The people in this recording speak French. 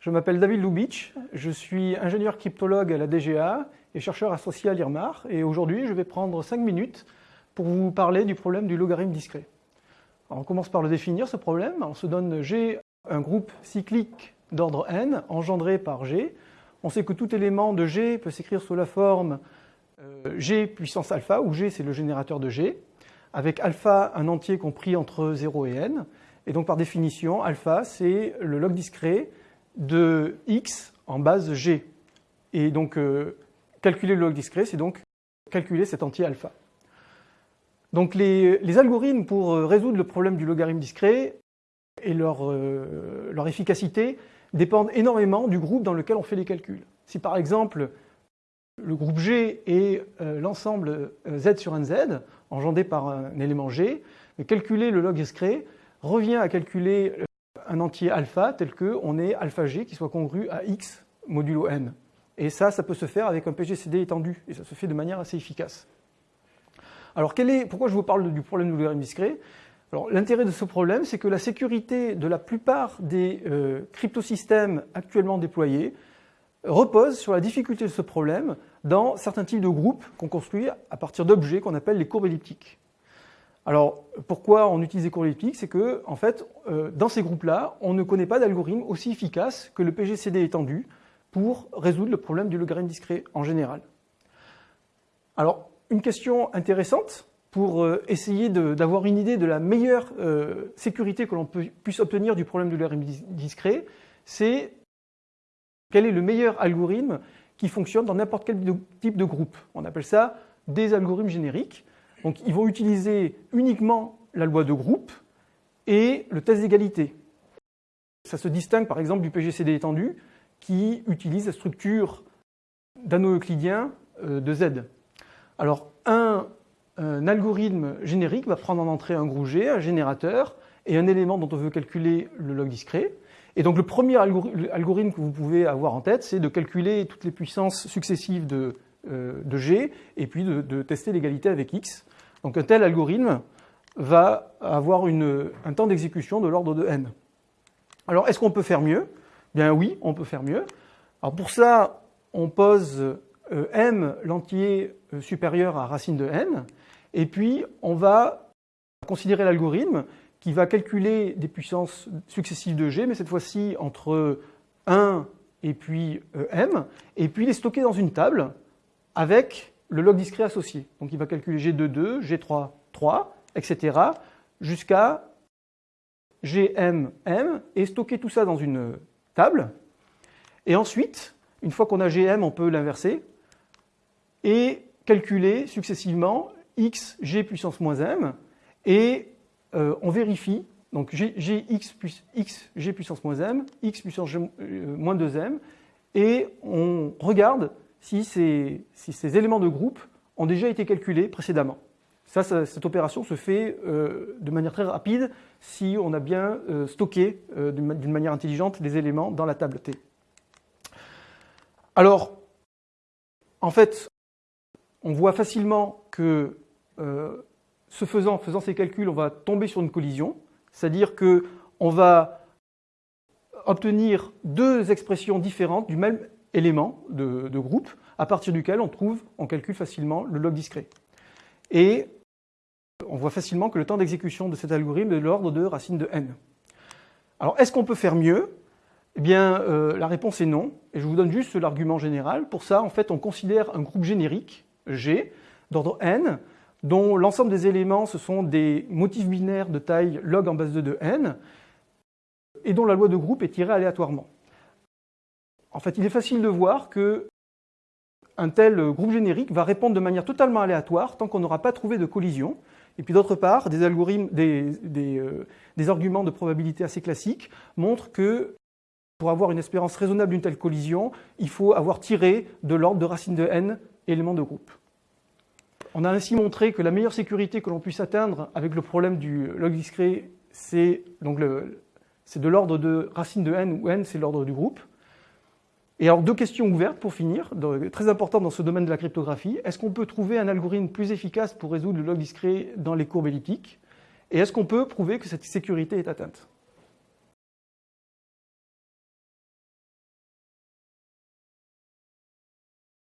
Je m'appelle David Lubitsch, je suis ingénieur cryptologue à la DGA et chercheur associé à l'IRMAR. Et aujourd'hui, je vais prendre 5 minutes pour vous parler du problème du logarithme discret. on commence par le définir, ce problème. On se donne G, un groupe cyclique d'ordre n, engendré par G. On sait que tout élément de G peut s'écrire sous la forme euh, G puissance alpha, où G c'est le générateur de G, avec alpha un entier compris entre 0 et n. Et donc par définition, alpha c'est le log discret de x en base g. Et donc euh, calculer le log discret, c'est donc calculer cet entier alpha. Donc les, algorithmes pour euh, résoudre le problème du logarithme discret et leur, leur efficacité dépendent énormément du groupe dans lequel on fait les calculs. Si par exemple le groupe G est euh, l'ensemble euh, Z sur un Z, engendré par un élément G, calculer le log discret revient à calculer euh, un entier alpha tel qu'on ait alpha G qui soit congru à X modulo N. Et ça, ça peut se faire avec un PGCD étendu, et ça se fait de manière assez efficace. Alors, est, pourquoi je vous parle du problème du logarithme discret? L'intérêt de ce problème, c'est que la sécurité de la plupart des cryptosystèmes actuellement déployés repose sur la difficulté de ce problème dans certains types de groupes qu'on construit à partir d'objets qu'on appelle les courbes elliptiques. Alors, pourquoi on utilise les courbes elliptiques C'est que, en fait, euh, dans ces groupes-là, on ne connaît pas d'algorithme aussi efficace que le PGCD étendu pour résoudre le problème du logarithme discret en général. Alors, une question intéressante pour euh, essayer d'avoir une idée de la meilleure euh, sécurité que l'on puisse obtenir du problème du logarithme discret, c'est quel est le meilleur algorithme qui fonctionne dans n'importe quel type de groupe? On appelle ça des algorithmes génériques. Donc ils vont utiliser uniquement la loi de groupe et le test d'égalité. Ça se distingue par exemple du PGCD étendu qui utilise la structure d'anneau euclidien euh, de Z. Alors un, un, algorithme générique va prendre en entrée un groupe G, un générateur, et un élément dont on veut calculer le log discret. Et donc le premier algorithme que vous pouvez avoir en tête, c'est de calculer toutes les puissances successives de, euh, G et puis de, tester l'égalité avec X. Donc un tel algorithme va avoir un temps d'exécution de l'ordre de n. Alors est-ce qu'on peut faire mieux? Bien oui, on peut faire mieux. Alors pour ça, on pose euh, m l'entier euh, supérieur à racine de n, et puis on va considérer l'algorithme qui va calculer des puissances successives de G, mais cette fois-ci entre 1 et puis M, et puis les stocker dans une table avec le log discret associé. Donc il va calculer G2, 2, G3, 3, etc., jusqu'à GM, M, et stocker tout ça dans une table. Et ensuite, une fois qu'on a GM, on peut l'inverser, et calculer successivement X, G puissance moins M, et euh, on vérifie, donc g, x, plus, x, g puissance moins m, x puissance euh, moins 2m, et on regarde si ces, éléments de groupe ont déjà été calculés précédemment. Ça, cette opération se fait euh, de manière très rapide si on a bien stocké d'une manière intelligente les éléments dans la table T. Alors, en fait, on voit facilement que ce faisant, faisant ces calculs, on va tomber sur une collision, c'est-à-dire qu'on va obtenir deux expressions différentes du même élément de, groupe, à partir duquel on trouve, on calcule facilement le log discret. Et on voit facilement que le temps d'exécution de cet algorithme est de l'ordre de racine de n. Alors, est-ce qu'on peut faire mieux? Eh bien, euh, la réponse est non, et je vous donne juste l'argument général. Pour ça, en fait, on considère un groupe générique, G, d'ordre n, dont l'ensemble des éléments, ce sont des motifs binaires de taille log en base 2 de n, et dont la loi de groupe est tirée aléatoirement. En fait, il est facile de voir que un tel groupe générique va répondre de manière totalement aléatoire tant qu'on n'aura pas trouvé de collision. Et puis d'autre part, des, algorithmes, des, euh, des, arguments de probabilité assez classiques montrent que pour avoir une espérance raisonnable d'une telle collision, il faut avoir tiré de l'ordre de racine de n éléments de groupe. On a ainsi montré que la meilleure sécurité que l'on puisse atteindre avec le problème du log discret, c'est de l'ordre de racine de n, où n c'est l'ordre du groupe. Et alors deux questions ouvertes pour finir, très importantes dans ce domaine de la cryptographie. Est-ce qu'on peut trouver un algorithme plus efficace pour résoudre le log discret dans les courbes elliptiques? Et est-ce qu'on peut prouver que cette sécurité est atteinte?